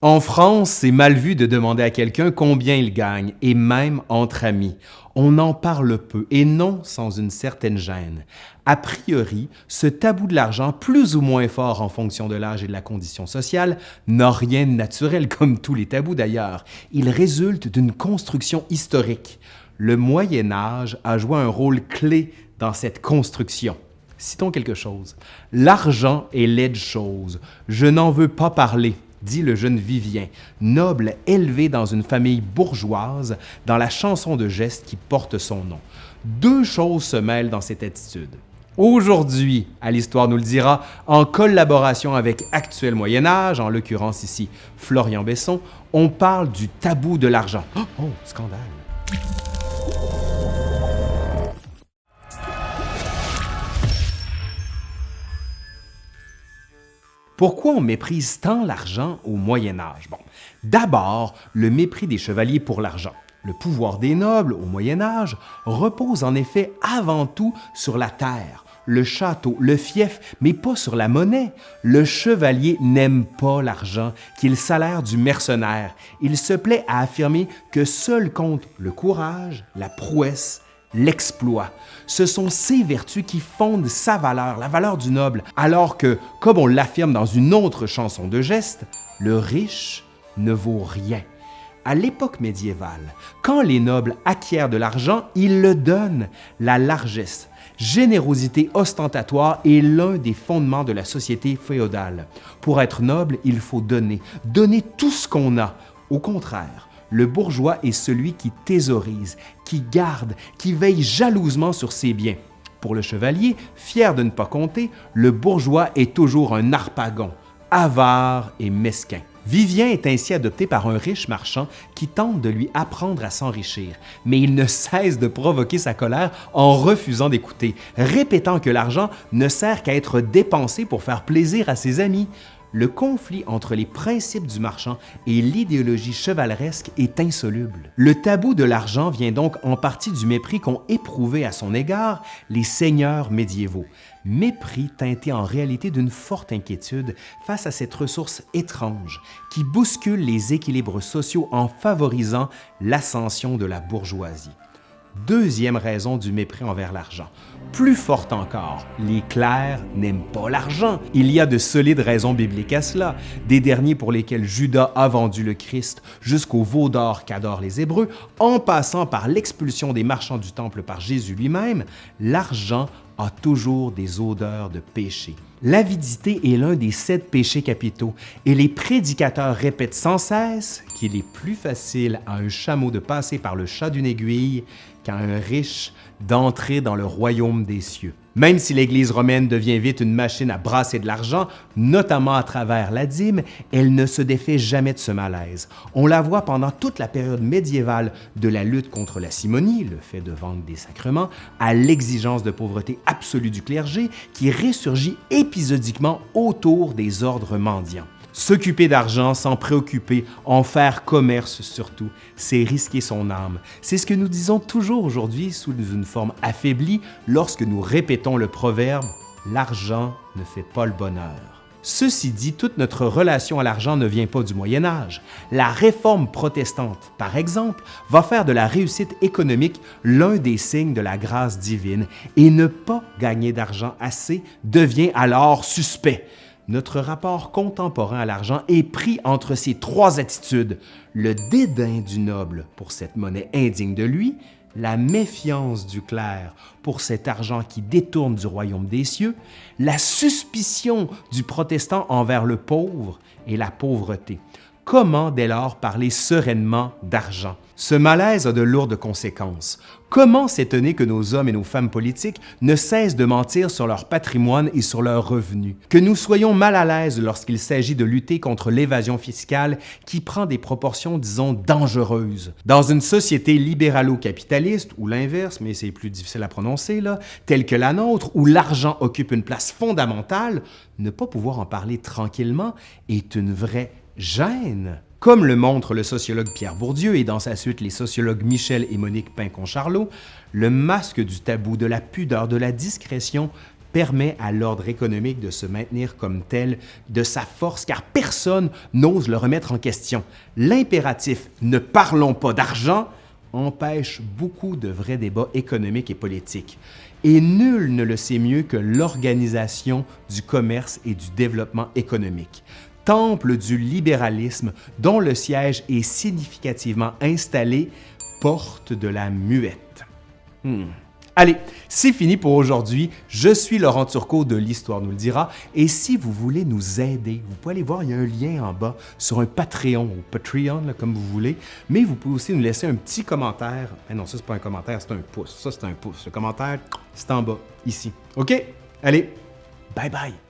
En France, c'est mal vu de demander à quelqu'un combien il gagne, et même entre amis. On en parle peu, et non sans une certaine gêne. A priori, ce tabou de l'argent, plus ou moins fort en fonction de l'âge et de la condition sociale, n'a rien de naturel, comme tous les tabous d'ailleurs. Il résulte d'une construction historique. Le Moyen Âge a joué un rôle clé dans cette construction. Citons quelque chose. L'argent est laide chose. Je n'en veux pas parler dit le jeune Vivien, noble élevé dans une famille bourgeoise, dans la chanson de geste qui porte son nom. Deux choses se mêlent dans cette attitude. Aujourd'hui, à l'Histoire nous le dira, en collaboration avec Actuel Moyen Âge, en l'occurrence ici Florian Besson, on parle du tabou de l'argent. Oh, oh scandale! Pourquoi on méprise tant l'argent au Moyen Âge? Bon, d'abord, le mépris des chevaliers pour l'argent. Le pouvoir des nobles au Moyen Âge repose en effet avant tout sur la terre, le château, le fief, mais pas sur la monnaie. Le chevalier n'aime pas l'argent, qu'il salaire du mercenaire. Il se plaît à affirmer que seul compte le courage, la prouesse l'exploit. Ce sont ces vertus qui fondent sa valeur, la valeur du noble, alors que, comme on l'affirme dans une autre chanson de geste, le riche ne vaut rien. À l'époque médiévale, quand les nobles acquièrent de l'argent, ils le donnent. La largesse, générosité ostentatoire est l'un des fondements de la société féodale. Pour être noble, il faut donner, donner tout ce qu'on a. Au contraire, le bourgeois est celui qui thésaurise, qui garde, qui veille jalousement sur ses biens. Pour le chevalier, fier de ne pas compter, le bourgeois est toujours un harpagon, avare et mesquin. Vivien est ainsi adopté par un riche marchand qui tente de lui apprendre à s'enrichir, mais il ne cesse de provoquer sa colère en refusant d'écouter, répétant que l'argent ne sert qu'à être dépensé pour faire plaisir à ses amis le conflit entre les principes du marchand et l'idéologie chevaleresque est insoluble. Le tabou de l'argent vient donc en partie du mépris qu'ont éprouvé à son égard les seigneurs médiévaux, mépris teinté en réalité d'une forte inquiétude face à cette ressource étrange qui bouscule les équilibres sociaux en favorisant l'ascension de la bourgeoisie. Deuxième raison du mépris envers l'argent. Plus forte encore, les clercs n'aiment pas l'argent. Il y a de solides raisons bibliques à cela, des derniers pour lesquels Judas a vendu le Christ jusqu'au veau d'or qu'adorent les Hébreux, en passant par l'expulsion des marchands du temple par Jésus lui-même, l'argent a toujours des odeurs de péché. L'avidité est l'un des sept péchés capitaux et les prédicateurs répètent sans cesse qu'il est plus facile à un chameau de passer par le chat d'une aiguille qu'à un riche d'entrer dans le royaume des cieux. Même si l'Église romaine devient vite une machine à brasser de l'argent, notamment à travers la dîme, elle ne se défait jamais de ce malaise. On la voit pendant toute la période médiévale de la lutte contre la simonie, le fait de vendre des sacrements, à l'exigence de pauvreté absolue du clergé qui ressurgit épisodiquement autour des ordres mendiants. S'occuper d'argent sans préoccuper, en faire commerce surtout, c'est risquer son âme. C'est ce que nous disons toujours aujourd'hui sous une forme affaiblie lorsque nous répétons le proverbe « l'argent ne fait pas le bonheur ». Ceci dit, toute notre relation à l'argent ne vient pas du Moyen Âge. La réforme protestante, par exemple, va faire de la réussite économique l'un des signes de la grâce divine et ne pas gagner d'argent assez devient alors suspect notre rapport contemporain à l'argent est pris entre ces trois attitudes, le dédain du noble pour cette monnaie indigne de lui, la méfiance du clerc pour cet argent qui détourne du royaume des cieux, la suspicion du protestant envers le pauvre et la pauvreté. Comment dès lors parler sereinement d'argent? Ce malaise a de lourdes conséquences. Comment s'étonner que nos hommes et nos femmes politiques ne cessent de mentir sur leur patrimoine et sur leurs revenus? Que nous soyons mal à l'aise lorsqu'il s'agit de lutter contre l'évasion fiscale qui prend des proportions, disons, dangereuses. Dans une société libéralo-capitaliste, ou l'inverse, mais c'est plus difficile à prononcer, là, telle que la nôtre, où l'argent occupe une place fondamentale, ne pas pouvoir en parler tranquillement est une vraie gêne. Comme le montre le sociologue Pierre Bourdieu et dans sa suite les sociologues Michel et Monique Pincon-Charlot, le masque du tabou, de la pudeur, de la discrétion permet à l'ordre économique de se maintenir comme tel de sa force car personne n'ose le remettre en question. L'impératif « ne parlons pas d'argent » empêche beaucoup de vrais débats économiques et politiques. Et nul ne le sait mieux que l'Organisation du commerce et du développement économique, temple du libéralisme dont le siège est significativement installé porte de la muette. Hmm. Allez, c'est fini pour aujourd'hui. Je suis Laurent Turcot de l'Histoire nous le dira. Et si vous voulez nous aider, vous pouvez aller voir, il y a un lien en bas sur un Patreon ou Patreon, comme vous voulez. Mais vous pouvez aussi nous laisser un petit commentaire. Eh non, ça, c'est pas un commentaire, c'est un pouce. Ça, c'est un pouce. Le commentaire, c'est en bas, ici. OK? Allez, bye bye!